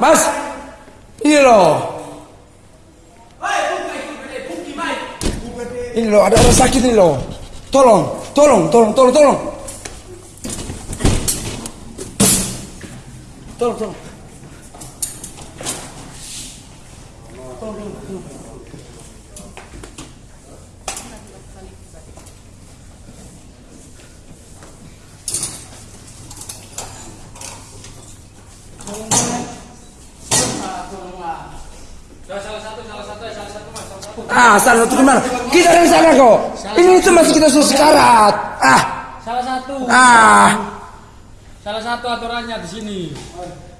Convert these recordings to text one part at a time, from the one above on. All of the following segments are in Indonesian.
Mas, ilo. Ini lo ada orang sakit ini lo. Tolong, tolong, tolong, tolong. Tolong, tolong. Tolong, tolong, tolong. Ah, salah satu ke mana? Kita dari sana kok. Ini itu masih kita suruh sekarat. Ah, Salah satu. ah. Salah satu aturannya di sini.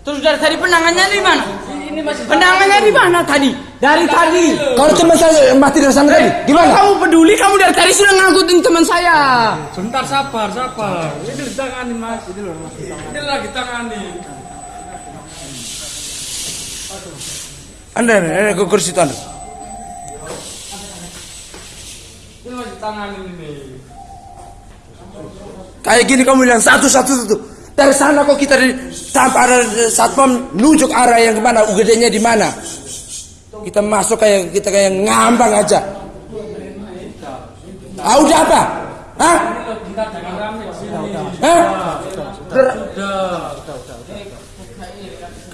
Terus dari tadi penangannya di mana? Ini masih Penangannya di mana tadi? Dari tadi. Kalau teman saya mati dari sana tadi, gimana? Kamu peduli kamu dari tadi sudah ngangkutin teman saya. Sebentar sabar, sabar. Ini ditangani mas. Ini loh mas. Ini lagi tangani. Anda, anda ke kursi itu anda. Ini masih tangani ini. Kayak gini kamu bilang satu-satu itu. Dari sana kok kita di, sampai ada satpam nunjuk arah yang ke mana, UGD-nya di mana. Kita masuk kayak kita kayak ngambang aja. Ah udah apa? Hah? Hah?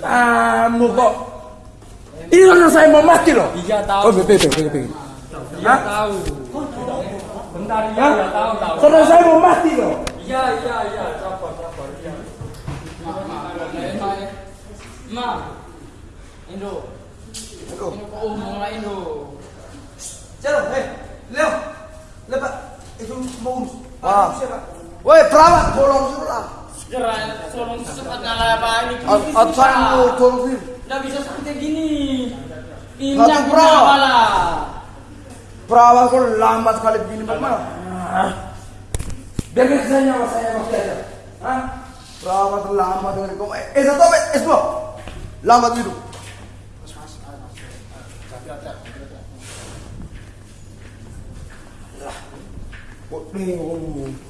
Kamu kok ini orang saya mau mati loh. Iya tahu. Oh, betul, betul, betul. Iya tahu. Bentar iya, iya tahu tahu. Saudara saya mau mati loh. Iya iya iya sabar sabar iya. Ma, Indo. Indo kok umum lah Indo. Jalan, eh, Leo, lepas itu mau urus. Ah. Siapa? Woi, perawat, tolong suruh Segera tolong cepat nyala apa ini. Atusan lu tolong sih. Tidak bisa santai gini. Ini pro. lah. Perawat kok lambat sekali begini bagaimana? Biarkan saya nyawa saya mati aja. Hah? Perawat lambat dengan kamu. Eh, eh, satu apa? Eh, dua. Lambat hidup. Kok nih, oh.